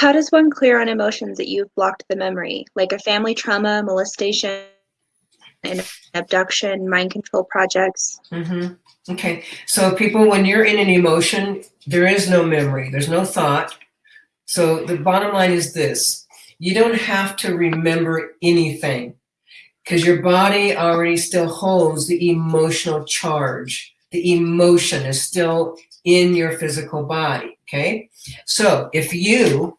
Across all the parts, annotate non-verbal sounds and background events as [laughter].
How does one clear on emotions that you've blocked the memory, like a family trauma, molestation, an abduction, mind control projects? Mm-hmm. Okay, so people, when you're in an emotion, there is no memory, there's no thought. So the bottom line is this, you don't have to remember anything because your body already still holds the emotional charge. The emotion is still in your physical body, okay? So if you,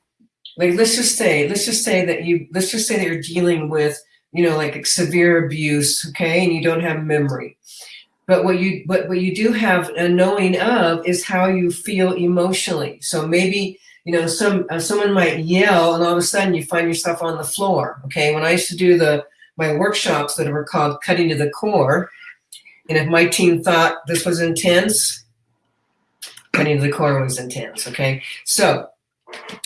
like, let's just say, let's just say that you, let's just say that you're dealing with, you know, like severe abuse, okay? And you don't have memory. But what you, but what you do have a knowing of is how you feel emotionally. So maybe, you know, some, uh, someone might yell and all of a sudden you find yourself on the floor, okay? When I used to do the, my workshops that were called Cutting to the Core, and if my team thought this was intense, cutting to the core was intense, okay? So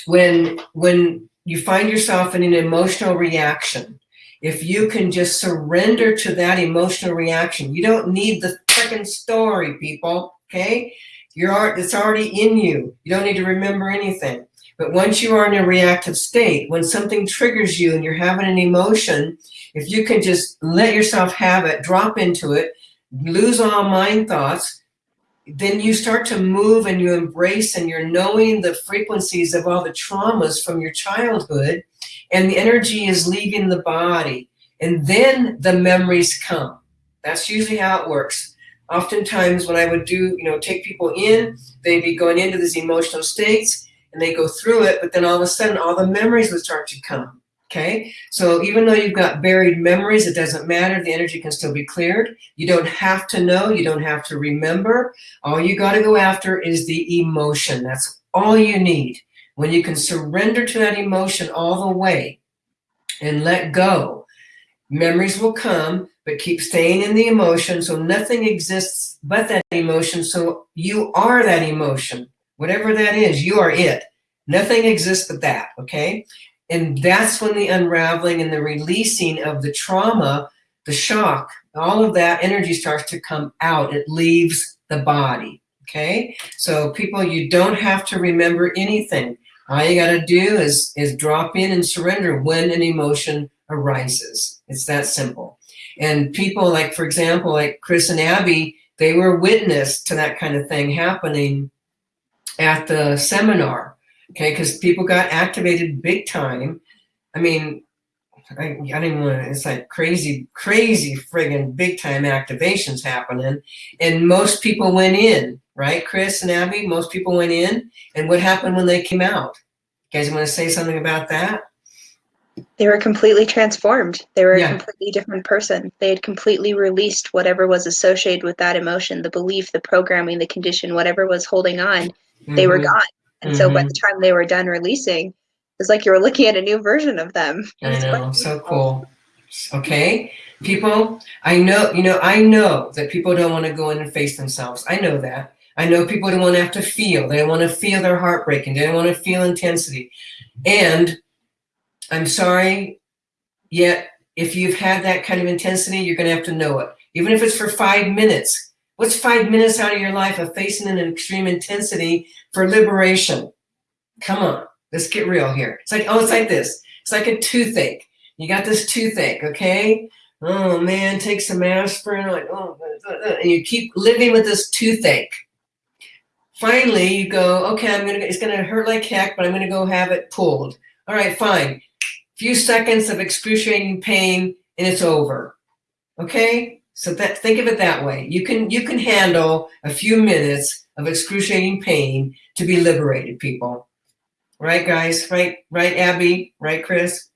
when, when you find yourself in an emotional reaction, if you can just surrender to that emotional reaction, you don't need the freaking story, people, okay? You're, it's already in you. You don't need to remember anything. But once you are in a reactive state, when something triggers you and you're having an emotion, if you can just let yourself have it, drop into it, lose all mind thoughts, then you start to move and you embrace and you're knowing the frequencies of all the traumas from your childhood and the energy is leaving the body and then the memories come. That's usually how it works. Oftentimes when I would do, you know, take people in, they'd be going into these emotional states and they go through it, but then all of a sudden all the memories would start to come. Okay, so even though you've got buried memories, it doesn't matter. The energy can still be cleared. You don't have to know. You don't have to remember. All you got to go after is the emotion. That's all you need. When you can surrender to that emotion all the way and let go, memories will come, but keep staying in the emotion. So nothing exists but that emotion. So you are that emotion. Whatever that is, you are it. Nothing exists but that, okay? And that's when the unraveling and the releasing of the trauma, the shock, all of that energy starts to come out. It leaves the body, okay? So people, you don't have to remember anything. All you gotta do is, is drop in and surrender when an emotion arises. It's that simple. And people like, for example, like Chris and Abby, they were witness to that kind of thing happening at the seminar okay? Because people got activated big time. I mean, I, I didn't want to, it's like crazy, crazy friggin' big time activations happening. And most people went in, right? Chris and Abby, most people went in. And what happened when they came out? You guys want to say something about that? They were completely transformed. They were Yeah. a completely different person. They had completely released whatever was associated with that emotion, the belief, the programming, the condition, whatever was holding on, they were Mhm. gone. And so by mm-hmm. the time they were done releasing, it's like you were looking at a new version of them. I know, so cool. Okay, people, I know, you know, I know that people don't want to go in and face themselves. I know that. I know people don't want to have to feel. They don't want to feel their heart breaking. They don't want to feel intensity. And I'm sorry, yet if you've had that kind of intensity, you're going to have to know it. Even if it's for five minutes. What's five minutes out of your life of facing an extreme intensity for liberation? Come on, let's get real here. It's like, oh, it's like this. It's like a toothache. You got this toothache, okay? Oh man, take some aspirin, like, oh, and you keep living with this toothache. Finally, you go, okay, I'm gonna, it's gonna hurt like heck, but I'm gonna go have it pulled. All right, fine. A few seconds of excruciating pain and it's over. Okay? So that think of it that way. You can you can handle a few minutes of excruciating pain to be liberated, people. Right, guys? Right, right, Abby? Right, Chris?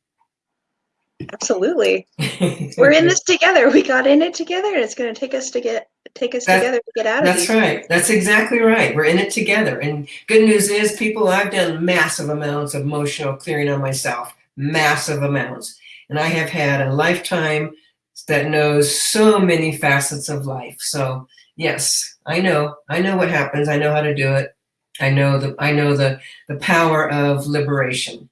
Absolutely. [laughs] We're in this together. We got in it together and it's gonna take us to get take us together to get out of it. That's these. right. That's exactly right. We're in it together. And good news is, people, I've done massive amounts of emotional clearing on myself, massive amounts. And I have had a lifetime that knows so many facets of life. So yes, I know. I know what happens. I know how to do it. I know the I know the the power of liberation.